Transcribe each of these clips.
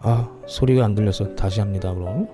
아 소리가 안 들려서 다시 합니다 그럼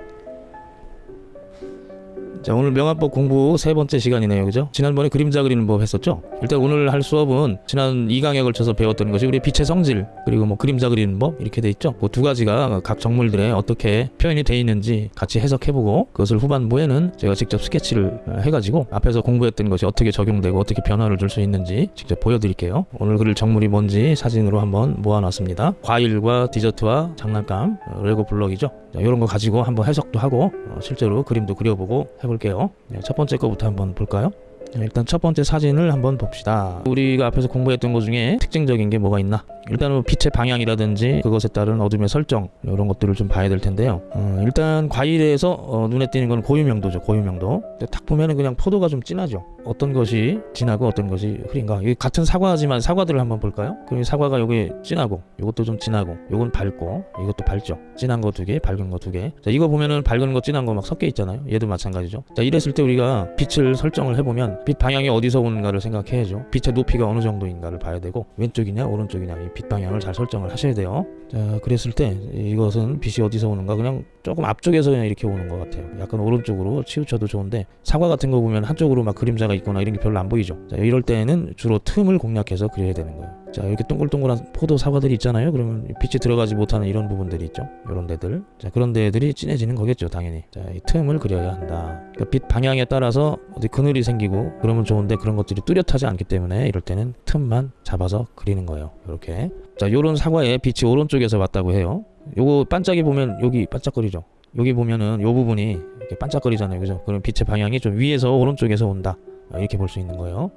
자 오늘 명화법 공부 세 번째 시간이네요. 그죠? 지난번에 그림자 그리는 법 했었죠? 일단 오늘 할 수업은 지난 2강에 걸쳐서 배웠던 것이 우리 빛의 성질 그리고 뭐 그림자 그리는 법 이렇게 돼 있죠? 그 두 가지가 각 정물들에 어떻게 표현이 돼 있는지 같이 해석해보고 그것을 후반부에는 제가 직접 스케치를 해가지고 앞에서 공부했던 것이 어떻게 적용되고 어떻게 변화를 줄 수 있는지 직접 보여드릴게요. 오늘 그릴 정물이 뭔지 사진으로 한번 모아놨습니다. 과일과 디저트와 장난감 어, 레고 블럭이죠? 자, 이런 거 가지고 한번 해석도 하고 어, 실제로 그림도 그려보고 해볼 게요. 네, 첫 번째 거부터 한번 볼까요? 네, 일단 첫 번째 사진을 한번 봅시다. 우리가 앞에서 공부했던 것 중에 특징적인 게 뭐가 있나? 일단은 빛의 방향이라든지 그것에 따른 어둠의 설정 이런 것들을 좀 봐야 될 텐데요. 어, 일단 과일에서 어, 눈에 띄는 건 고유명도죠. 고유명도. 딱 보면은 그냥 포도가 좀 진하죠. 어떤 것이 진하고 어떤 것이 흐린가? 이 같은 사과지만 사과들을 한번 볼까요? 그럼 사과가 여기 진하고 이것도 좀 진하고 요건 밝고 이것도 밝죠. 진한 거 두 개, 밝은 거 두 개. 자 이거 보면은 밝은 거 진한 거 막 섞여 있잖아요. 얘도 마찬가지죠. 자 이랬을 때 우리가 빛을 설정을 해보면 빛 방향이 어디서 오는가를 생각해야죠. 빛의 높이가 어느 정도인가를 봐야 되고 왼쪽이냐 오른쪽이냐 이 빛 방향을 잘 설정을 하셔야 돼요. 자 그랬을 때 이것은 빛이 어디서 오는가 그냥 조금 앞쪽에서 그냥 이렇게 오는 것 같아요. 약간 오른쪽으로 치우쳐도 좋은데 사과 같은 거 보면 한쪽으로 막 그림자가 있거나 이런 게 별로 안 보이죠. 자 이럴 때는 주로 틈을 공략해서 그려야 되는 거예요. 자 이렇게 동글동글한 포도 사과들이 있잖아요. 그러면 빛이 들어가지 못하는 이런 부분들이 있죠. 이런 데들. 자 그런 데들이 진해지는 거겠죠, 당연히. 자이 틈을 그려야 한다. 그러니까 빛 방향에 따라서 어디 그늘이 생기고 그러면 좋은데 그런 것들이 뚜렷하지 않기 때문에 이럴 때는 틈만 잡아서 그리는 거예요. 이렇게. 자 요런 사과에 빛이 오른쪽에서 왔다고 해요. 요거 반짝이 보면 여기 반짝거리죠. 여기 보면은 요 부분이 이렇게 반짝거리잖아요. 그죠? 그럼 빛의 방향이 좀 위에서 오른쪽에서 온다. 아, 이렇게 볼 수 있는 거예요.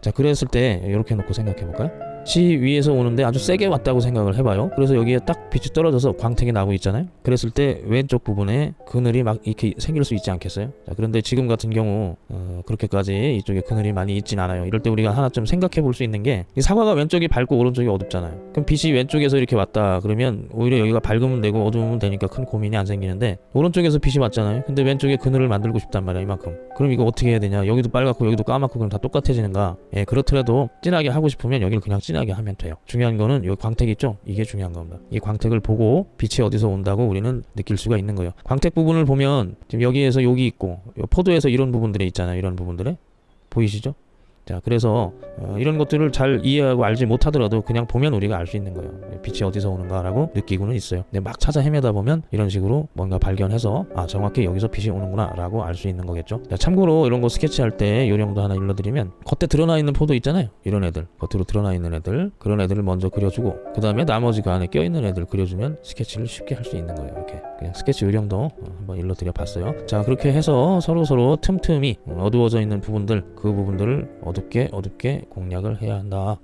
자, 그랬을 때 이렇게 놓고 생각해 볼까요? 시 위에서 오는데 아주 세게 왔다고 생각을 해봐요. 그래서 여기에 딱 빛이 떨어져서 광택이 나고 있잖아요. 그랬을 때 왼쪽 부분에 그늘이 막 이렇게 생길 수 있지 않겠어요? 자, 그런데 지금 같은 경우 어, 그렇게까지 이쪽에 그늘이 많이 있진 않아요. 이럴 때 우리가 하나 좀 생각해 볼 수 있는 게이 사과가 왼쪽이 밝고 오른쪽이 어둡잖아요. 그럼 빛이 왼쪽에서 이렇게 왔다 그러면 오히려 여기가 밝으면 되고 어두우면 되니까 큰 고민이 안 생기는데 오른쪽에서 빛이 왔잖아요. 근데 왼쪽에 그늘을 만들고 싶단 말이야 이만큼. 그럼 이거 어떻게 해야 되냐? 여기도 빨갛고 여기도 까맣고 그럼 다 똑같아지는가? 예, 그렇더라도 진하게 하고 싶으면 여기를 그냥 진하게 하면 돼요. 중요한 거는 이 광택 있죠? 이게 중요한 겁니다. 이 광택을 보고 빛이 어디서 온다고 우리는 느낄 수가 있는 거예요. 광택 부분을 보면 지금 여기에서 여기 있고 요 포도에서 이런 부분들이 있잖아요. 이런 부분들에 보이시죠? 자, 그래서 어, 이런 것들을 잘 이해하고 알지 못하더라도 그냥 보면 우리가 알 수 있는 거예요. 빛이 어디서 오는가라고 느끼고는 있어요. 근데 막 찾아 헤매다 보면 이런 식으로 뭔가 발견해서 아 정확히 여기서 빛이 오는구나 라고 알 수 있는 거겠죠. 자, 참고로 이런 거 스케치할 때 요령도 하나 일러드리면 겉에 드러나 있는 포도 있잖아요. 이런 애들 겉으로 드러나 있는 애들 그런 애들을 먼저 그려주고 그 다음에 나머지 그 안에 껴 있는 애들 그려주면 스케치를 쉽게 할 수 있는 거예요. 이렇게 그냥 스케치 요령도 어, 한번 일러드려 봤어요. 자 그렇게 해서 서로 서로 틈틈이 어두워져 있는 부분들 그 부분들을 어 둡게 어둡게 공략을 해야 한다.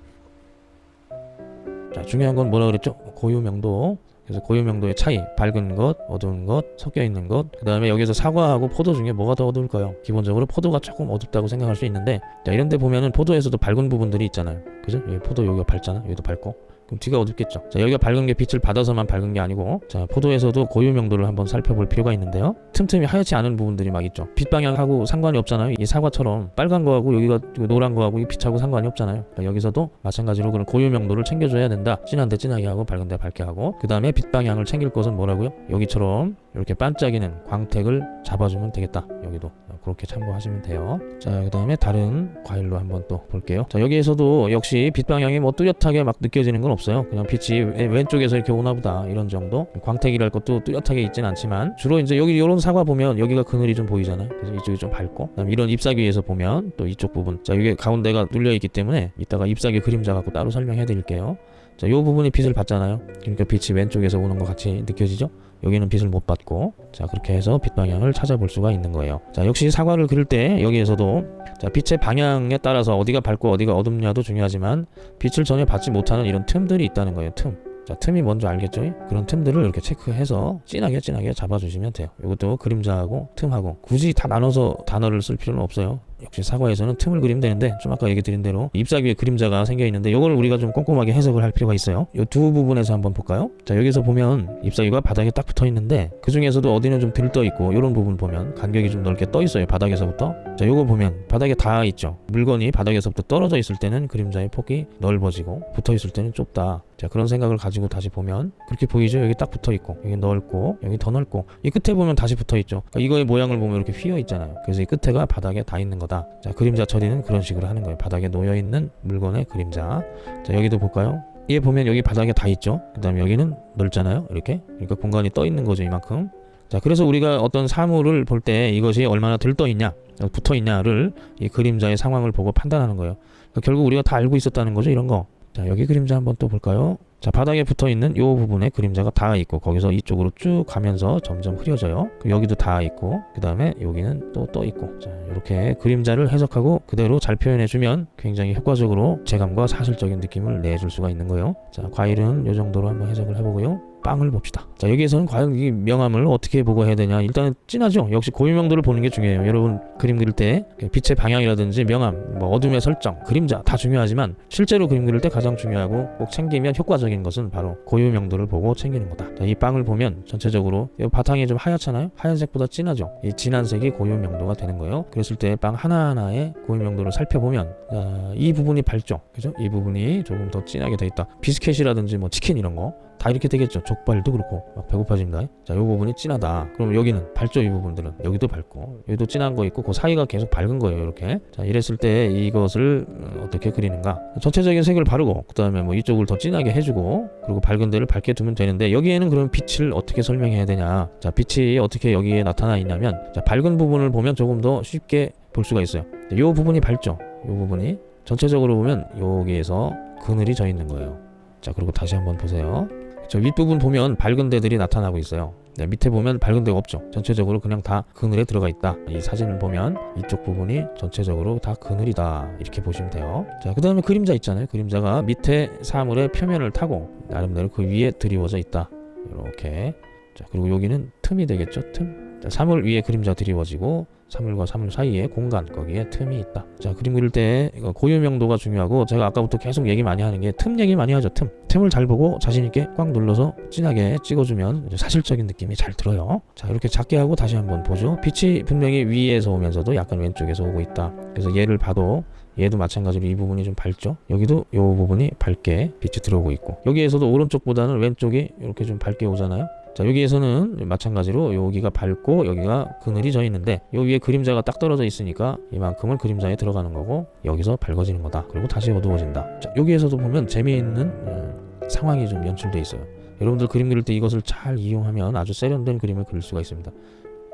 자 중요한 건 뭐라 그랬죠? 고유명도. 그래서 고유명도의 차이, 밝은 것, 어두운 것, 섞여 있는 것. 그 다음에 여기서 사과하고 포도 중에 뭐가 더 어두울까요? 기본적으로 포도가 조금 어둡다고 생각할 수 있는데, 자 이런데 보면은 포도에서도 밝은 부분들이 있잖아요. 그죠? 여기 포도 여기가 밝잖아. 여기도 밝고. 그럼 뒤가 어둡겠죠. 자, 여기가 밝은 게 빛을 받아서만 밝은 게 아니고, 자, 포도에서도 고유 명도를 한번 살펴볼 필요가 있는데요. 틈틈이 하얗지 않은 부분들이 막 있죠. 빛 방향하고 상관이 없잖아요. 이 사과처럼 빨간 거하고 여기가 노란 거하고 이 빛하고 상관이 없잖아요. 그러니까 여기서도 마찬가지로 그런 고유 명도를 챙겨줘야 된다. 진한데 진하게 하고 밝은데 밝게 하고, 그 다음에 빛 방향을 챙길 것은 뭐라고요? 여기처럼 이렇게 반짝이는 광택을 잡아주면 되겠다. 여기도 그렇게 참고하시면 돼요. 자, 그 다음에 다른 과일로 한번 또 볼게요. 자, 여기에서도 역시 빛 방향이 뭐 뚜렷하게 막 느껴지는 건 없어요. 그냥 빛이 왼- 왼쪽에서 이렇게 오나 보다 이런 정도. 광택이랄 것도 뚜렷하게 있진 않지만 주로 이제 여기 이런 사과 보면 여기가 그늘이 좀 보이잖아요. 그래서 이쪽이 좀 밝고 그다음 이런 잎사귀에서 보면 또 이쪽 부분. 자, 이게 가운데가 눌려 있기 때문에 이따가 잎사귀 그림자 갖고 따로 설명해 드릴게요. 자, 요 부분이 빛을 받잖아요. 그러니까 빛이 왼쪽에서 오는 것 같이 느껴지죠? 여기는 빛을 못 받고 자 그렇게 해서 빛 방향을 찾아볼 수가 있는 거예요 자 역시 사과를 그릴 때 여기에서도 자 빛의 방향에 따라서 어디가 밝고 어디가 어둡냐도 중요하지만 빛을 전혀 받지 못하는 이런 틈들이 있다는 거예요 틈 자, 틈이 뭔지 알겠죠? 그런 틈들을 이렇게 체크해서 진하게 진하게 잡아주시면 돼요. 이것도 그림자하고 틈하고 굳이 다 나눠서 단어를 쓸 필요는 없어요. 역시 사과에서는 틈을 그리면 되는데 좀 아까 얘기 드린 대로 잎사귀 위에 그림자가 생겨 있는데 이걸 우리가 좀 꼼꼼하게 해석을 할 필요가 있어요. 이 두 부분에서 한번 볼까요? 자 여기서 보면 잎사귀가 바닥에 딱 붙어 있는데 그 중에서도 어디는 좀 들떠 있고 이런 부분 보면 간격이 좀 넓게 떠 있어요. 바닥에서부터. 자 요거 보면 바닥에 닿아 있죠. 물건이 바닥에서부터 떨어져 있을 때는 그림자의 폭이 넓어지고 붙어 있을 때는 좁다. 자 그런 생각을 가지고 다시 보면 그렇게 보이죠? 여기 딱 붙어 있고 여기 넓고 여기 더 넓고 이 끝에 보면 다시 붙어 있죠. 그러니까 이거의 모양을 보면 이렇게 휘어 있잖아요. 그래서 이 끝에가 바닥에 닿아 있는 거다. 자 그림자 처리는 그런 식으로 하는 거예요. 바닥에 놓여 있는 물건의 그림자. 자 여기도 볼까요? 얘 보면 여기 바닥에 다 있죠. 그 다음에 여기는 넓잖아요. 이렇게 그러니까 공간이 떠 있는 거죠. 이만큼. 자 그래서 우리가 어떤 사물을 볼 때 이것이 얼마나 들떠 있냐, 붙어 있냐를 이 그림자의 상황을 보고 판단하는 거예요. 그러니까 결국 우리가 다 알고 있었다는 거죠. 이런 거. 자 여기 그림자 한번 또 볼까요? 자 바닥에 붙어 있는 요 부분에 그림자가 닿아 있고 거기서 이쪽으로 쭉 가면서 점점 흐려져요. 여기도 닿아 있고 그 다음에 여기는 또 떠 있고 자 이렇게 그림자를 해석하고 그대로 잘 표현해 주면 굉장히 효과적으로 재감과 사실적인 느낌을 내줄 수가 있는 거예요. 자 과일은 요 정도로 한번 해석을 해보고요. 빵을 봅시다. 자 여기에서는 과연 이 명암을 어떻게 보고 해야 되냐 일단은 진하죠. 역시 고유명도를 보는 게 중요해요. 여러분 그림 그릴 때 빛의 방향이라든지 명암, 뭐 어둠의 설정, 그림자 다 중요하지만 실제로 그림 그릴 때 가장 중요하고 꼭 챙기면 효과적인 것은 바로 고유명도를 보고 챙기는 거다. 자, 이 빵을 보면 전체적으로 이 바탕이 좀 하얗잖아요. 하얀색보다 진하죠. 이 진한 색이 고유명도가 되는 거예요. 그랬을 때 빵 하나하나의 고유명도를 살펴보면 자, 이 부분이 밝죠. 그죠? 이 부분이 조금 더 진하게 돼 있다. 비스켓이라든지 뭐 치킨 이런 거 다 이렇게 되겠죠. 족발도 그렇고 막 배고파집니다. 자, 이 부분이 진하다. 그럼 여기는 밝죠. 이 부분들은 여기도 밝고 여기도 진한 거 있고 그 사이가 계속 밝은 거예요. 이렇게. 자, 이랬을 때 이것을 어, 어떻게 그리는가? 전체적인 색을 바르고 그 다음에 뭐 이쪽을 더 진하게 해주고 그리고 밝은 데를 밝게 두면 되는데 여기에는 그럼 빛을 어떻게 설명해야 되냐? 자, 빛이 어떻게 여기에 나타나 있냐면 자, 밝은 부분을 보면 조금 더 쉽게 볼 수가 있어요. 이 부분이 밝죠. 이 부분이 전체적으로 보면 여기에서 그늘이 져 있는 거예요. 자, 그리고 다시 한번 보세요. 저 윗부분 보면 밝은 데들이 나타나고 있어요. 네, 밑에 보면 밝은 데가 없죠. 전체적으로 그냥 다 그늘에 들어가 있다. 이 사진을 보면 이쪽 부분이 전체적으로 다 그늘이다. 이렇게 보시면 돼요. 자, 그 다음에 그림자 있잖아요. 그림자가 밑에 사물의 표면을 타고 나름대로 그 위에 드리워져 있다. 이렇게. 자, 그리고 여기는 틈이 되겠죠. 틈. 자, 사물 위에 그림자 드리워지고 사물과 사물 사이에 공간 거기에 틈이 있다. 자 그림 그릴 때 고유명도가 중요하고 제가 아까부터 계속 얘기 많이 하는 게 틈 얘기 많이 하죠. 틈. 틈을 잘 보고 자신 있게 꽉 눌러서 진하게 찍어주면 사실적인 느낌이 잘 들어요. 자 이렇게 작게 하고 다시 한번 보죠. 빛이 분명히 위에서 오면서도 약간 왼쪽에서 오고 있다. 그래서 얘를 봐도 얘도 마찬가지로 이 부분이 좀 밝죠. 여기도 이 부분이 밝게 빛이 들어오고 있고 여기에서도 오른쪽보다는 왼쪽이 이렇게 좀 밝게 오잖아요. 자 여기에서는 마찬가지로 여기가 밝고 여기가 그늘이 져 있는데 여기 위에 그림자가 딱 떨어져 있으니까 이만큼은 그림자에 들어가는 거고 여기서 밝아지는 거다. 그리고 다시 어두워진다. 자 여기에서도 보면 재미있는 음, 상황이 좀 연출돼 있어요. 여러분들 그림 그릴 때 이것을 잘 이용하면 아주 세련된 그림을 그릴 수가 있습니다.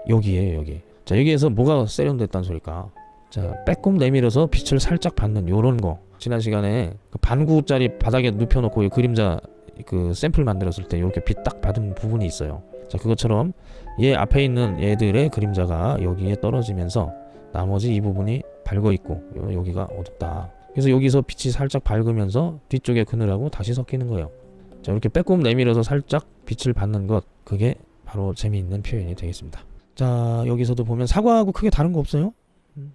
여기에요 여기. 자 여기에서 뭐가 세련됐다는 소리까? 자 빼꼼 내밀어서 빛을 살짝 받는 요런 거. 지난 시간에 그 반구짜리 바닥에 눕혀놓고 이 그림자 그 샘플 만들었을 때 이렇게 빛 딱 받은 부분이 있어요. 자 그것처럼 얘 앞에 있는 얘들의 그림자가 여기에 떨어지면서 나머지 이 부분이 밝어 있고 요- 여기가 어둡다. 그래서 여기서 빛이 살짝 밝으면서 뒤쪽에 그늘하고 다시 섞이는 거예요. 자 이렇게 빼꼼 내밀어서 살짝 빛을 받는 것 그게 바로 재미있는 표현이 되겠습니다. 자 여기서도 보면 사과하고 크게 다른 거 없어요? 음.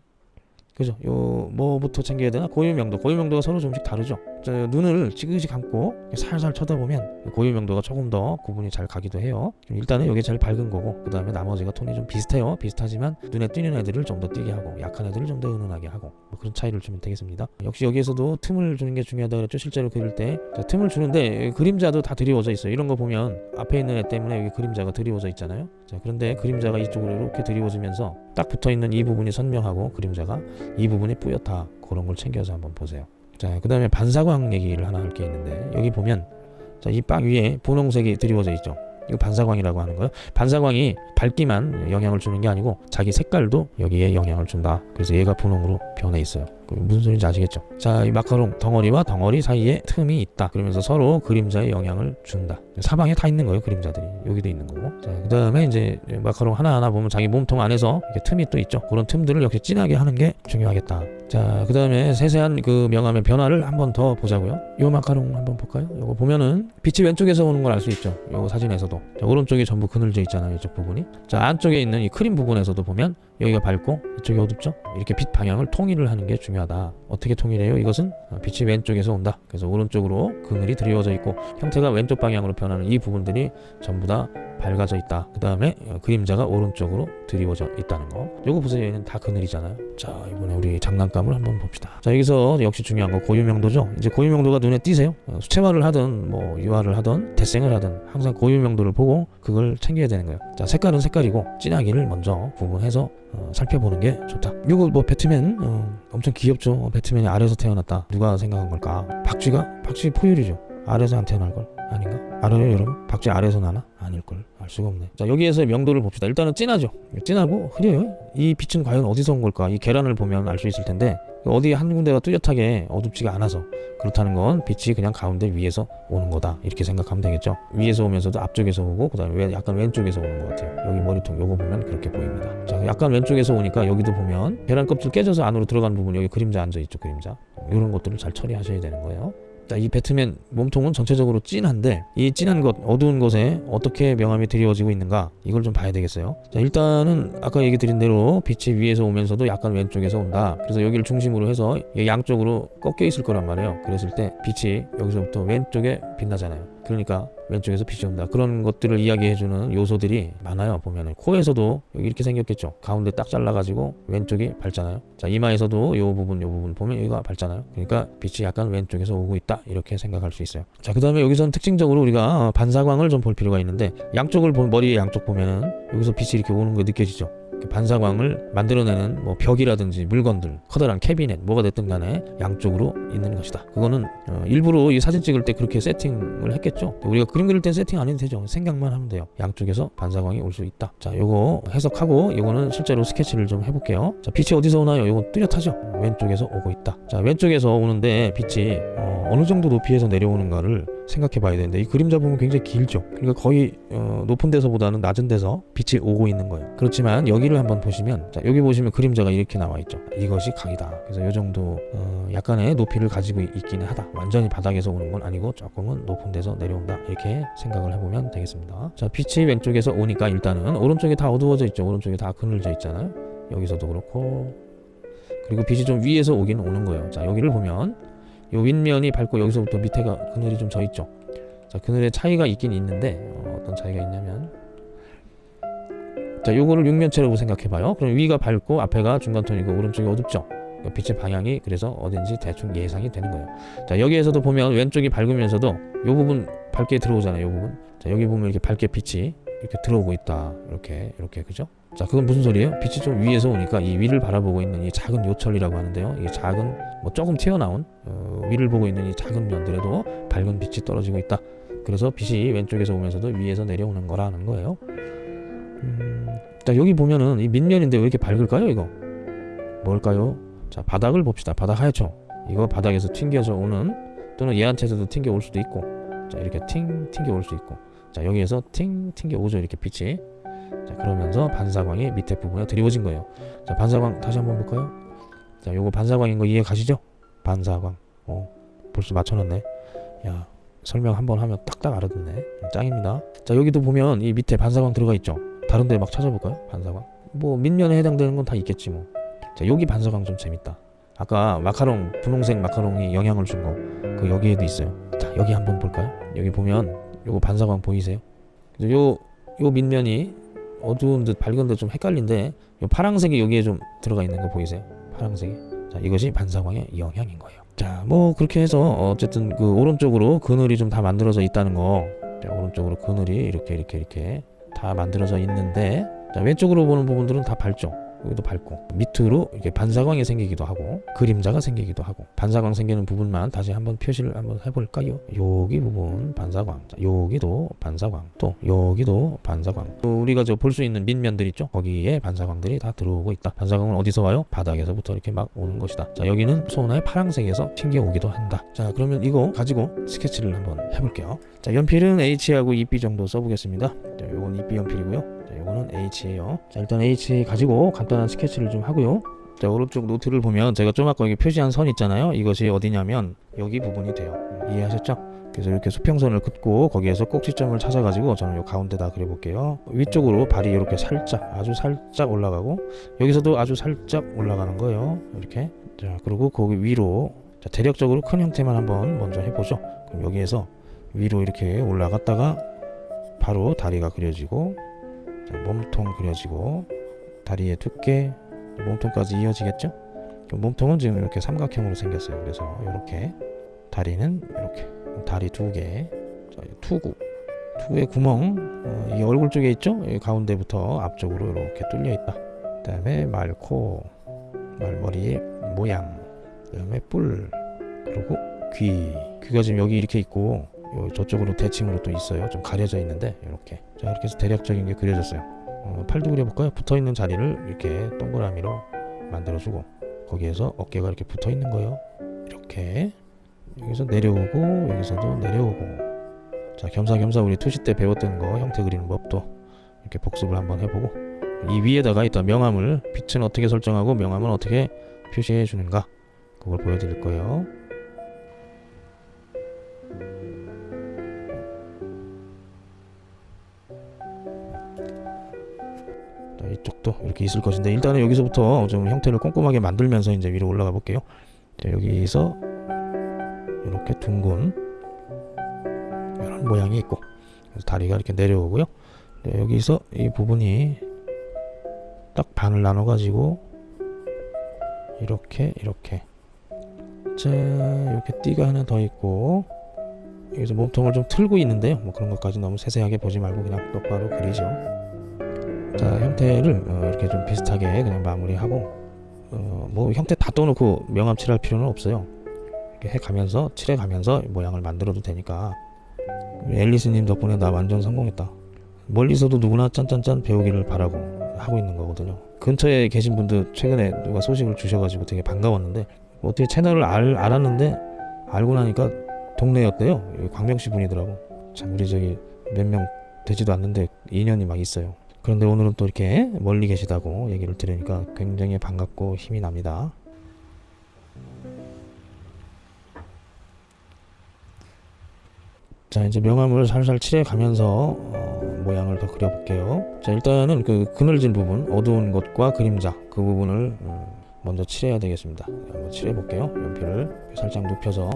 그죠? 요 뭐부터 챙겨야 되나? 고유명도. 고유명도가 서로 조금씩 다르죠. 자, 눈을 찌그시 감고 살살 쳐다보면 고유명도가 조금 더 구분이 잘 가기도 해요. 일단은 이게 제일 밝은 거고 그 다음에 나머지가 톤이 좀 비슷해요. 비슷하지만 눈에 띄는 애들을 좀 더 띄게 하고 약한 애들을 좀 더 은은하게 하고 뭐 그런 차이를 주면 되겠습니다. 역시 여기에서도 틈을 주는 게 중요하다 그랬죠. 실제로 그릴 때 자, 틈을 주는데 그림자도 다 드리워져 있어요. 이런 거 보면 앞에 있는 애 때문에 여기 그림자가 드리워져 있잖아요. 자 그런데 그림자가 이쪽으로 이렇게 드리워지면서 딱 붙어 있는 이 부분이 선명하고 그림자가 이 부분이 뿌옇다 그런 걸 챙겨서 한번 보세요. 자, 그 다음에 반사광 얘기를 하나 할 게 있는데 여기 보면 자, 이 빵 위에 분홍색이 드리워져 있죠. 이거 반사광이라고 하는 거예요. 반사광이 밝기만 영향을 주는 게 아니고 자기 색깔도 여기에 영향을 준다. 그래서 얘가 분홍으로 변해 있어요. 그 무슨 소리인지 아시겠죠? 자, 이 마카롱 덩어리와 덩어리 사이에 틈이 있다. 그러면서 서로 그림자에 영향을 준다. 사방에 다 있는 거예요, 그림자들이. 여기도 있는 거고. 자, 그 다음에 이제 마카롱 하나하나 보면 자기 몸통 안에서 틈이 또 있죠. 그런 틈들을 역시 진하게 하는 게 중요하겠다. 자, 그 다음에 세세한 그 명암의 변화를 한번 더 보자고요. 요 마카롱 한번 볼까요? 요거 보면은 빛이 왼쪽에서 오는 걸 알 수 있죠. 요 사진에서도. 자, 오른쪽이 전부 그늘져 있잖아요, 이쪽 부분이. 자, 안쪽에 있는 이 크림 부분에서도 보면 여기가 밝고 이쪽이 어둡죠? 이렇게 빛 방향을 통일을 하는 게 중요하다. 어떻게 통일해요? 이것은 어, 빛이 왼쪽에서 온다. 그래서 오른쪽으로 그늘이 드리워져 있고 형태가 왼쪽 방향으로 변하는 이 부분들이 전부 다 밝아져 있다. 그 다음에 그림자가 오른쪽으로 드리워져 있다는 거. 요거 보세요. 얘는 다 그늘이잖아요. 자 이번에 우리 장난감을 한번 봅시다. 자 여기서 역시 중요한 거 고유명도죠. 이제 고유명도가 눈에 띄세요. 어, 수채화를 하든 뭐 유화를 하든 대생을 하든 항상 고유명도를 보고 그걸 챙겨야 되는 거예요. 자 색깔은 색깔이고 진하기를 먼저 구분해서 어, 살펴보는 게 좋다. 이거 뭐 배트맨 어, 엄청 귀엽죠. 어, 배트맨이 아래에서 태어났다. 누가 생각한 걸까? 박쥐가 박쥐 포유류죠. 아래에서 안 태어날 걸 아닌가? 알아요 여러분? 박쥐 아래에서 나나? 아닐걸 알 수가 없네. 자 여기에서 명도를 봅시다. 일단은 진하죠. 진하고 흐려요. 이 빛은 과연 어디서 온 걸까? 이 계란을 보면 알 수 있을 텐데 어디 한 군데가 뚜렷하게 어둡지가 않아서 그렇다는 건 빛이 그냥 가운데 위에서 오는 거다. 이렇게 생각하면 되겠죠. 위에서 오면서도 앞쪽에서 오고 그 다음에 약간 왼쪽에서 오는 것 같아요. 여기 머리통 요거 보면 그렇게 보입니다. 자 약간 왼쪽에서 오니까 여기도 보면 계란 껍질 깨져서 안으로 들어간 부분 여기 그림자 앉아 있죠 그림자. 이런 것들을 잘 처리하셔야 되는 거예요. 자, 이 배트맨 몸통은 전체적으로 진한데 이 진한 것, 어두운 것에 어떻게 명암이 드리워지고 있는가 이걸 좀 봐야 되겠어요. 자, 일단은 아까 얘기 드린 대로 빛이 위에서 오면서도 약간 왼쪽에서 온다. 그래서 여기를 중심으로 해서 양쪽으로 꺾여 있을 거란 말이에요. 그랬을 때 빛이 여기서부터 왼쪽에 빛나잖아요. 그러니까 왼쪽에서 빛이 온다. 그런 것들을 이야기해주는 요소들이 많아요. 보면은 코에서도 여기 이렇게 생겼겠죠. 가운데 딱 잘라가지고 왼쪽이 밝잖아요. 자 이마에서도 요 부분 요 부분 보면 여기가 밝잖아요. 그러니까 빛이 약간 왼쪽에서 오고 있다 이렇게 생각할 수 있어요. 자 그 다음에 여기서는 특징적으로 우리가 반사광을 좀 볼 필요가 있는데 양쪽을 보 머리의 양쪽 보면은 여기서 빛이 이렇게 오는 거 느껴지죠. 반사광을 만들어내는 뭐 벽이라든지 물건들 커다란 캐비넷 뭐가 됐든 간에 양쪽으로 있는 것이다. 그거는 어, 일부러 이 사진 찍을 때 그렇게 세팅을 했겠죠. 우리가 그림 그릴 땐 세팅 안 해도 되죠. 생각만 하면 돼요. 양쪽에서 반사광이 올 수 있다. 자 요거 해석하고 이거는 실제로 스케치를 좀 해볼게요. 자 빛이 어디서 오나요? 요거 뚜렷하죠? 왼쪽에서 오고 있다. 자 왼쪽에서 오는데 빛이 어, 어느 정도 높이에서 내려오는가를 생각해 봐야 되는데 이 그림자 보면 굉장히 길죠. 그러니까 거의 어, 높은 데서보다는 낮은 데서 빛이 오고 있는 거예요. 그렇지만 여기를 한번 보시면 자 여기 보시면 그림자가 이렇게 나와 있죠. 이것이 각이다. 그래서 이 정도 어, 약간의 높이를 가지고 있기는 하다. 완전히 바닥에서 오는 건 아니고 조금은 높은 데서 내려온다. 이렇게 생각을 해보면 되겠습니다. 자 빛이 왼쪽에서 오니까 일단은 오른쪽이 다 어두워져 있죠. 오른쪽이 다 그늘져 있잖아요. 여기서도 그렇고. 그리고 빛이 좀 위에서 오긴 오는 거예요. 자 여기를 보면 요 윗면이 밝고 여기서부터 밑에가 그늘이 좀 져 있죠. 자, 그늘의 차이가 있긴 있는데 어, 어떤 차이가 있냐면 자, 요거를 육면체라고 생각해 봐요. 그럼 위가 밝고 앞에가 중간톤이고 오른쪽이 어둡죠. 그 빛의 방향이 그래서 어딘지 대충 예상이 되는 거예요. 자, 여기에서도 보면 왼쪽이 밝으면서도 요 부분 밝게 들어오잖아요. 요 부분. 자, 여기 보면 이렇게 밝게 빛이 이렇게 들어오고 있다. 이렇게 이렇게 그죠? 자, 그건 무슨 소리예요? 빛이 좀 위에서 오니까 이 위를 바라보고 있는 이 작은 요철이라고 하는데요. 이 작은 뭐 조금 튀어나온 어, 위를 보고 있는 이 작은 면들에도 밝은 빛이 떨어지고 있다. 그래서 빛이 왼쪽에서 오면서도 위에서 내려오는 거라는 거예요. 음, 자, 여기 보면은 이 밑면인데 왜 이렇게 밝을까요? 이거 뭘까요? 자, 바닥을 봅시다. 바닥 하얗죠? 이거 바닥에서 튕겨져 오는 또는 얘한테서도 튕겨 올 수도 있고, 자 이렇게 튕 튕겨 올 수 있고, 자 여기에서 튕 튕겨 오죠 이렇게 빛이. 자 그러면서 반사광이 밑에 부분에 드리워진 거예요. 자 반사광 다시 한번 볼까요? 자 요거 반사광인 거 이해 가시죠? 반사광. 어 벌써 맞춰놨네. 야 설명 한번 하면 딱딱 알아듣네. 짱입니다. 자 여기도 보면 이 밑에 반사광 들어가 있죠. 다른데 막 찾아볼까요? 반사광. 뭐 밑면에 해당되는 건 다 있겠지 뭐. 자 여기 반사광 좀 재밌다. 아까 마카롱 분홍색 마카롱이 영향을 준 거 그 여기에도 있어요. 자 여기 한번 볼까요? 여기 보면 요거 반사광 보이세요? 요 요 밑면이 어두운 듯 밝은 듯 좀 헷갈린데 요 파랑색이 여기에 좀 들어가 있는 거 보이세요? 파랑색이. 자, 이것이 반사광의 영향인 거예요. 자, 뭐 그렇게 해서 어쨌든 그 오른쪽으로 그늘이 좀 다 만들어져 있다는 거. 자, 오른쪽으로 그늘이 이렇게 이렇게 이렇게 다 만들어져 있는데 자, 왼쪽으로 보는 부분들은 다 밝죠. 여기도 밝고 밑으로 이렇게 반사광이 생기기도 하고 그림자가 생기기도 하고 반사광 생기는 부분만 다시 한번 표시를 한번 해볼까요? 여기 부분 반사광, 자, 여기도 반사광, 또 여기도 반사광. 또 우리가 저 볼 수 있는 밑면들 있죠? 거기에 반사광들이 다 들어오고 있다. 반사광은 어디서 와요? 바닥에서부터 이렇게 막 오는 것이다. 자 여기는 소나의 파랑색에서 튕겨 오기도 한다. 자 그러면 이거 가지고 스케치를 한번 해볼게요. 자 연필은 H하고 2B 정도 써보겠습니다. 자 요건 2B 연필이고요. 자, 요거는 H예요. 자, 일단 H 가지고 간단한 스케치를 좀 하고요. 자, 오른쪽 노트를 보면 제가 좀 아까 여기 표시한 선 있잖아요. 이것이 어디냐면 여기 부분이 돼요. 이해하셨죠? 그래서 이렇게 수평선을 긋고 거기에서 꼭지점을 찾아가지고 저는 요 가운데다 그려볼게요. 위쪽으로 발이 이렇게 살짝 아주 살짝 올라가고 여기서도 아주 살짝 올라가는 거예요. 이렇게 자 그리고 거기 위로 자, 대략적으로 큰 형태만 한번 먼저 해보죠. 그럼 여기에서 위로 이렇게 올라갔다가 바로 다리가 그려지고 자, 몸통 그려지고 다리의 두께 몸통까지 이어지겠죠? 그 몸통은 지금 이렇게 삼각형으로 생겼어요. 그래서 이렇게 다리는 이렇게 다리 두 개, 투구, 투구의 구멍, 어, 이 얼굴 쪽에 있죠? 이 가운데부터 앞쪽으로 이렇게 뚫려 있다. 그 다음에 말 코, 말머리의 모양, 그 다음에 뿔, 그리고 귀, 귀가 지금 여기 이렇게 있고 요 저쪽으로 대칭으로 또 있어요. 좀 가려져 있는데 이렇게 자 이렇게 해서 대략적인 게 그려졌어요. 어, 팔도 그려볼까요? 붙어 있는 자리를 이렇게 동그라미로 만들어주고 거기에서 어깨가 이렇게 붙어 있는 거예요. 이렇게 여기서 내려오고 여기서도 내려오고 자 겸사겸사 우리 투시 때 배웠던 거 형태 그리는 법도 이렇게 복습을 한번 해보고 이 위에다가 일단 명암을 빛은 어떻게 설정하고 명암은 어떻게 표시해 주는가 그걸 보여드릴 거예요. 이쪽도 이렇게 있을 것인데 일단은 여기서부터 좀 형태를 꼼꼼하게 만들면서 이제 위로 올라가 볼게요. 자, 여기서 이렇게 둥근 이런 모양이 있고 다리가 이렇게 내려오고요. 네, 여기서 이 부분이 딱 반을 나눠 가지고 이렇게 이렇게 자 이렇게 띠가 하나 더 있고 여기서 몸통을 좀 틀고 있는데요. 뭐 그런 것까지 너무 세세하게 보지 말고 그냥 똑바로 그리죠. 자 형태를 어, 이렇게 좀 비슷하게 그냥 마무리하고 어, 뭐 형태 다 떠놓고 명암 칠할 필요는 없어요. 이렇게 해가면서 칠해가면서 모양을 만들어도 되니까 앨리스님 덕분에 나 완전 성공했다. 멀리서도 누구나 짠짠짠 배우기를 바라고 하고 있는 거거든요. 근처에 계신 분들 최근에 누가 소식을 주셔가지고 되게 반가웠는데 어떻게 채널을 알, 알았는데 알고 나니까 동네였대요. 광명시 분이더라고. 참 우리 저기 몇 명 되지도 않는데 인연이 막 있어요. 그런데 오늘은 또 이렇게 멀리 계시다고 얘기를 들으니까 굉장히 반갑고 힘이 납니다. 자 이제 명암을 살살 칠해 가면서 어, 모양을 더 그려볼게요. 자 일단은 그 그늘진 부분, 어두운 것과 그림자 그 부분을 음, 먼저 칠해야 되겠습니다. 한번 칠해 볼게요. 연필을 살짝 눕혀서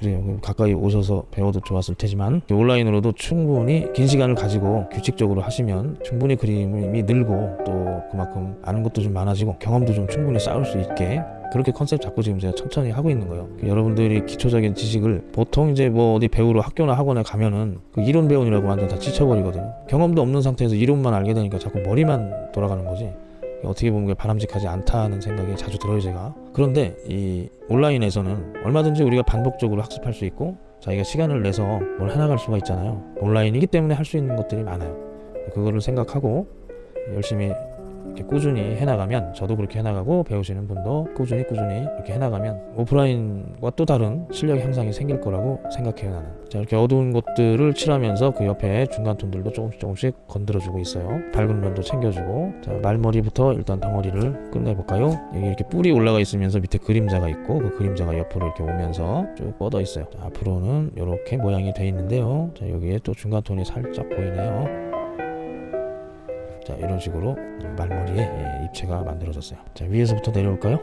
그래요. 가까이 오셔서 배워도 좋았을 테지만 온라인으로도 충분히 긴 시간을 가지고 규칙적으로 하시면 충분히 그림이 늘고 또 그만큼 아는 것도 좀 많아지고 경험도 좀 충분히 쌓을 수 있게 그렇게 컨셉 잡고 지금 제가 천천히 하고 있는 거예요. 여러분들이 기초적인 지식을 보통 이제 뭐 어디 배우러 학교나 학원에 가면은 그 이론 배운이라고 완전 다 지쳐버리거든요. 경험도 없는 상태에서 이론만 알게 되니까 자꾸 머리만 돌아가는 거지. 어떻게 보면 바람직하지 않다는 생각이 자주 들어요 제가. 그런데 이 온라인에서는 얼마든지 우리가 반복적으로 학습할 수 있고 자기가 시간을 내서 뭘 해나갈 수가 있잖아요. 온라인이기 때문에 할 수 있는 것들이 많아요. 그거를 생각하고 열심히 이렇게 꾸준히 해나가면 저도 그렇게 해나가고 배우시는 분도 꾸준히 꾸준히 이렇게 해나가면 오프라인과 또 다른 실력 향상이 생길 거라고 생각해요 나는. 자 이렇게 어두운 것들을 칠하면서 그 옆에 중간 톤들도 조금씩 조금씩 건드려주고 있어요. 밝은 면도 챙겨주고. 자 말머리부터 일단 덩어리를 끝내볼까요? 여기 이렇게 뿔이 올라가 있으면서 밑에 그림자가 있고 그 그림자가 옆으로 이렇게 오면서 쭉 뻗어 있어요. 자, 앞으로는 이렇게 모양이 돼 있는데요. 자 여기에 또 중간 톤이 살짝 보이네요 자 이런 식으로 말머리에 예, 입체가 만들어졌어요. 자 위에서부터 내려올까요?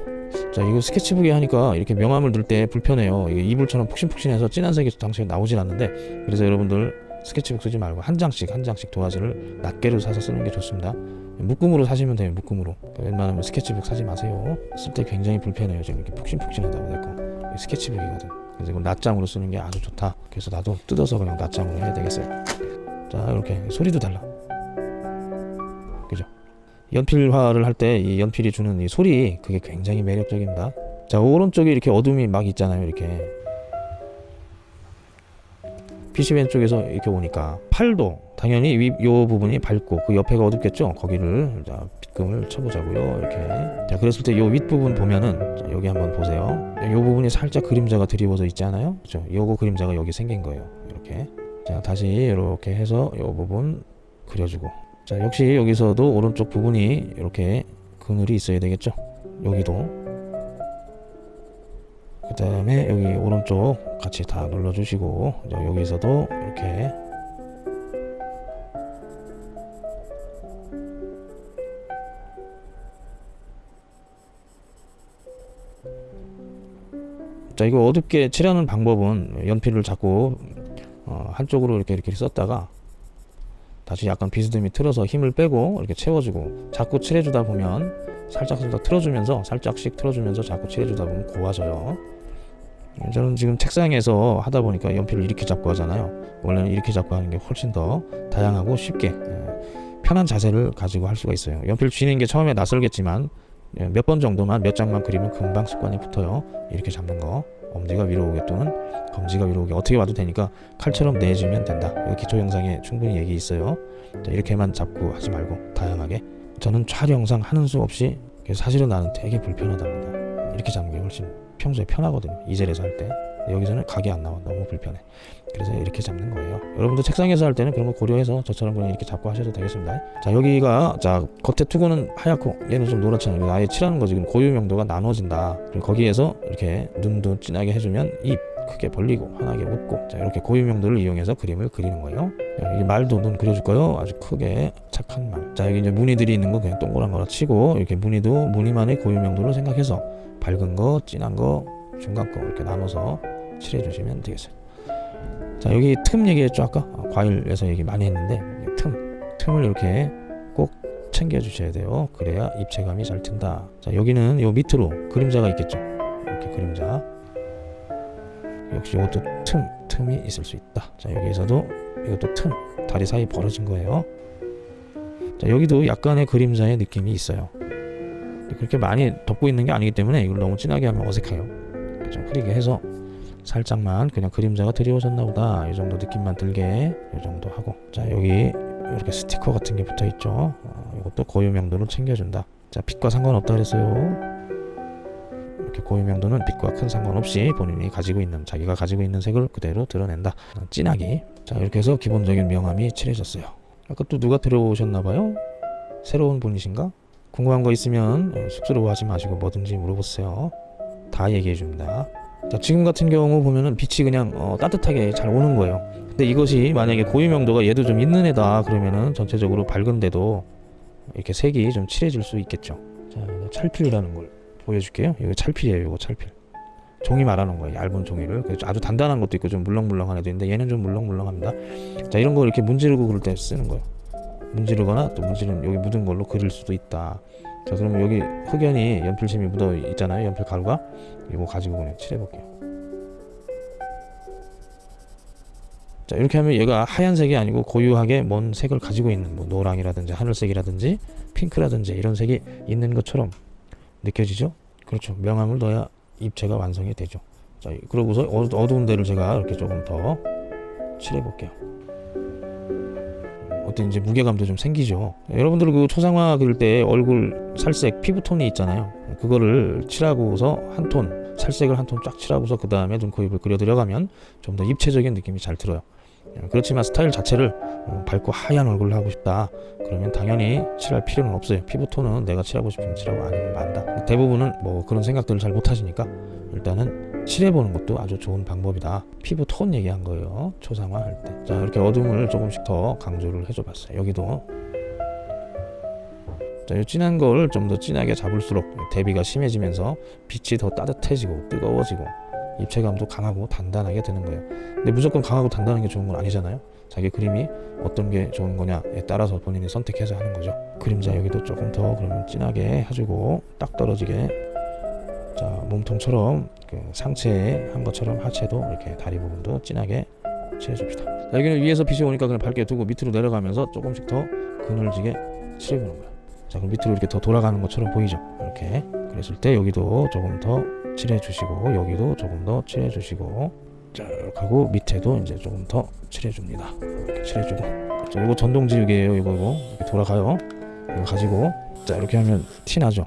자 이거 스케치북에 하니까 이렇게 명암을 넣을 때 불편해요. 이게 이불처럼 푹신푹신해서 진한 색이 당시에 나오질 않는데 그래서 여러분들 스케치북 쓰지 말고 한 장씩 한 장씩 도화지를 낱개로 사서 쓰는 게 좋습니다. 묶음으로 사시면 돼요 묶음으로. 웬만하면 스케치북 사지 마세요. 쓸 때 굉장히 불편해요 지금 이렇게 푹신푹신하다고 내거 스케치북이거든. 그래서 이거 낱장으로 쓰는 게 아주 좋다. 그래서 나도 뜯어서 그냥 낱장으로 해야 되겠어요. 자 이렇게 소리도 달라? 연필화를 할 때 이 연필이 주는 이 소리 그게 굉장히 매력적입니다. 자 오른쪽에 이렇게 어둠이 막 있잖아요. 이렇게 PC 왼쪽에서 이렇게 오니까 팔도 당연히 위, 요 부분이 밝고 그 옆에가 어둡겠죠. 거기를 자 빗금을 쳐보자고요. 이렇게 자 그랬을 때 요 윗부분 보면은 자, 여기 한번 보세요. 요 부분이 살짝 그림자가 드리워져 있지 않아요? 그죠? 요거 그림자가 여기 생긴 거예요. 이렇게 자 다시 이렇게 해서 요 부분 그려주고 자 역시 여기서도 오른쪽 부분이 이렇게 그늘이 있어야 되겠죠? 여기도. 그 다음에 여기 오른쪽 같이 다 눌러주시고 여기서도 이렇게. 자 이거 어둡게 칠하는 방법은 연필을 자꾸 어, 한쪽으로 이렇게 이렇게 썼다가 다시 약간 비스듬히 틀어서 힘을 빼고 이렇게 채워주고 자꾸 칠해주다 보면 살짝 살짝 틀어주면서 살짝씩 틀어주면서 자꾸 칠해주다 보면 고와져요. 저는 지금 책상에서 하다 보니까 연필을 이렇게 잡고 하잖아요. 원래는 이렇게 잡고 하는 게 훨씬 더 다양하고 쉽게 예, 편한 자세를 가지고 할 수가 있어요. 연필 쥐는 게 처음에 낯설겠지만 예, 몇번 정도만 몇 장만 그리면 금방 습관이 붙어요. 이렇게 잡는 거 엄지가 위로 오게 또는 검지가 위로 오게 어떻게 와도 되니까 칼처럼 내주면 된다. 여기 기초 영상에 충분히 얘기 있어요. 자, 이렇게만 잡고 하지 말고 다양하게 저는 촬 영상 하는 수 없이 사실은 나는 되게 불편하답니다. 이렇게 잡는 게 훨씬 평소에 편하거든요. 이젤에서 할 때. 여기서는 각이 안 나와. 너무 불편해. 그래서 이렇게 잡는 거예요. 여러분도 책상에서 할 때는 그런 거 고려해서 저처럼 그냥 이렇게 잡고 하셔도 되겠습니다. 자, 여기가 자, 겉에 투구는 하얗고 얘는 좀 노랗잖아요. 아예 칠하는 거 지금 고유 명도가 나눠진다. 그리고 거기에서 이렇게 눈도 진하게 해주면 입 크게 벌리고 환하게 웃고 자 이렇게 고유 명도를 이용해서 그림을 그리는 거예요. 여기 말도 눈 그려줄까요? 아주 크게 착한 말. 자 여기 이제 무늬들이 있는 거 그냥 동그란 거라 치고 이렇게 무늬도 무늬만의 고유 명도를 생각해서 밝은 거, 진한 거, 중간 거 이렇게 나눠서 칠해 주시면 되겠어요. 자 여기 틈 얘기했죠 아까 아, 과일에서 얘기 많이 했는데 틈 틈을 이렇게 꼭 챙겨 주셔야 돼요. 그래야 입체감이 잘 튼다. 자 여기는 요 밑으로 그림자가 있겠죠. 이렇게 그림자. 역시 이것도 틈 틈이 있을 수 있다. 자 여기에서도 이것도 틈 다리 사이 벌어진 거예요. 자 여기도 약간의 그림자의 느낌이 있어요. 그렇게 많이 덮고 있는 게 아니기 때문에 이걸 너무 진하게 하면 어색해요. 좀 흐리게 해서 살짝만 그냥 그림자가 들이오셨나 보다. 이 정도 느낌만 들게 이 정도 하고. 자 여기 이렇게 스티커 같은 게 붙어 있죠. 어, 이것도 고유 명도를 챙겨준다. 자 빛과 상관없다 그랬어요. 이렇게 고유 명도는 빛과 큰 상관없이 본인이 가지고 있는 자기가 가지고 있는 색을 그대로 드러낸다. 어, 진하게. 자 이렇게 해서 기본적인 명암이 칠해졌어요. 아까 또 누가 들어오셨나 봐요? 새로운 분이신가? 궁금한 거 있으면 어, 쑥스러워하지 마시고 뭐든지 물어보세요. 다 얘기해 줍니다 자, 지금 같은 경우 보면은 빛이 그냥 어, 따뜻하게 잘 오는 거예요. 근데 이것이 만약에 고유 명도가 얘도 좀 있는 애다 그러면은 전체적으로 밝은데도 이렇게 색이 좀 칠해질 수 있겠죠. 자, 찰필이라는 걸 보여줄게요. 이거 찰필이에요. 이거 찰필. 종이 말하는 거예요. 얇은 종이를. 아주 단단한 것도 있고 좀 물렁물렁한 애도 있는데 얘는 좀 물렁물렁합니다. 자, 이런 거 이렇게 문지르고 그럴 때 쓰는 거예요. 문지르거나 또 문지른 여기 묻은 걸로 그릴 수도 있다. 자, 그러면 여기 흑연이 연필심이 묻어 있잖아요. 연필 가루가. 이거 가지고 그냥 칠해 볼게요. 자 이렇게 하면 얘가 하얀색이 아니고 고유하게 뭔 색을 가지고 있는 뭐 노랑이라든지 하늘색이라든지 핑크라든지 이런 색이 있는 것처럼 느껴지죠? 그렇죠. 명암을 넣어야 입체가 완성이 되죠. 자 그러고서 어- 어두운 데를 제가 이렇게 조금 더 칠해 볼게요. 어떤 이제 무게감도 좀 생기죠. 여러분들 그 초상화 그릴 때 얼굴 살색 피부톤이 있잖아요. 그거를 칠하고서 한 톤 살색을 한 톤 쫙 칠하고서 그 다음에 눈, 코, 입을 그려 들어가면 좀 더 입체적인 느낌이 잘 들어요. 그렇지만 스타일 자체를 어, 밝고 하얀 얼굴을 하고 싶다. 그러면 당연히 칠할 필요는 없어요. 피부톤은 내가 칠하고 싶으면 칠하고 아니면 만다. 대부분은 뭐 그런 생각들을 잘 못하시니까 일단은 칠해보는 것도 아주 좋은 방법이다. 피부 톤 얘기한 거예요. 초상화 할 때. 자 이렇게 어둠을 조금씩 더 강조를 해줘봤어요. 여기도 자, 이 진한 걸 좀 더 진하게 잡을수록 대비가 심해지면서 빛이 더 따뜻해지고 뜨거워지고 입체감도 강하고 단단하게 되는 거예요. 근데 무조건 강하고 단단한 게 좋은 건 아니잖아요. 자기 그림이 어떤 게 좋은 거냐에 따라서 본인이 선택해서 하는 거죠. 그림자 여기도 조금 더 그러면 진하게 해주고 딱 떨어지게 자 몸통처럼 그 상체에 한 것처럼 하체도 이렇게 다리 부분도 진하게 칠해줍시다. 자, 여기는 위에서 빛이 오니까 그냥 밝게 두고 밑으로 내려가면서 조금씩 더 그늘지게 칠해보는 거예요. 자 그럼 밑으로 이렇게 더 돌아가는 것처럼 보이죠? 이렇게 그랬을 때 여기도 조금 더 칠해 주시고 여기도 조금 더 칠해 주시고 자 이렇게 하고 밑에도 이제 조금 더 칠해 줍니다. 이렇게 칠해 주고 자 이거 전동 지우개예요. 이거 이거 이렇게 돌아가요. 이거 가지고 자 이렇게 하면 티 나죠?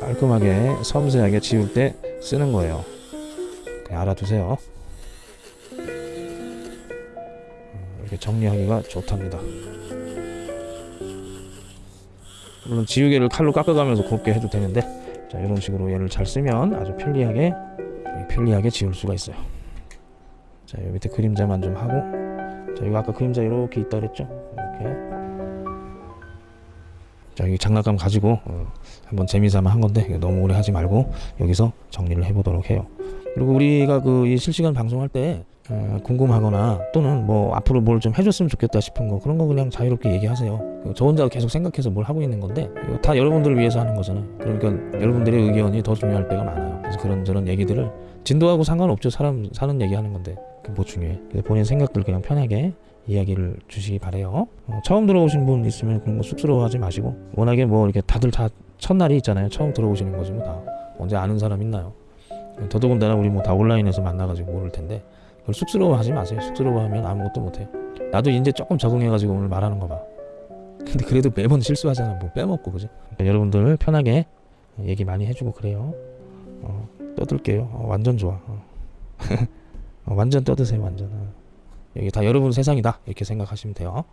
깔끔하게 섬세하게 지울 때 쓰는 거예요. 그냥 알아두세요. 음, 이렇게 정리하기가 좋답니다. 물론 지우개를 칼로 깎아가면서 곱게 해도 되는데 자 이런 식으로 얘를 잘 쓰면 아주 편리하게 편리하게 지울 수가 있어요. 자, 여기 밑에 그림자만 좀 하고 자, 이거 아까 그림자 이렇게 있다 그랬죠? 이렇게 자, 이 장난감 가지고 어, 한번 재미삼아 한 건데 너무 오래 하지 말고 여기서 정리를 해보도록 해요. 그리고 우리가 그 이 실시간 방송할 때 어, 궁금하거나 또는 뭐 앞으로 뭘 좀 해줬으면 좋겠다 싶은 거 그런 거 그냥 자유롭게 얘기하세요. 그저 혼자 계속 생각해서 뭘 하고 있는 건데 다 여러분들을 위해서 하는 거잖아요. 그러니까 여러분들의 의견이 더 중요할 때가 많아요. 그래서 그런 저런 얘기들을 진도하고 상관없죠. 사람 사는 얘기 하는 건데 그게 뭐 중요해. 본인 생각들 그냥 편하게 이야기를 주시기 바래요. 어, 처음 들어오신 분 있으면 그런 거 쑥스러워하지 마시고 워낙에 뭐 이렇게 다들 다 첫날이 있잖아요. 처음 들어오시는 거지 뭐 다 언제 아는 사람 있나요? 더더군다나 우리 뭐 다 온라인에서 만나가지고 모를 텐데 그걸 쑥스러워하지 마세요. 쑥스러워하면 아무것도 못해요. 나도 이제 조금 적응해가지고 오늘 말하는 거 봐. 근데 그래도 매번 실수하잖아. 뭐 빼먹고 그지? 그러니까 여러분들 편하게 얘기 많이 해주고 그래요. 어, 떠들게요. 어, 완전 좋아. 어. 어, 완전 떠드세요. 완전. 어. 여기 다 여러분 세상이다 이렇게 생각하시면 돼요.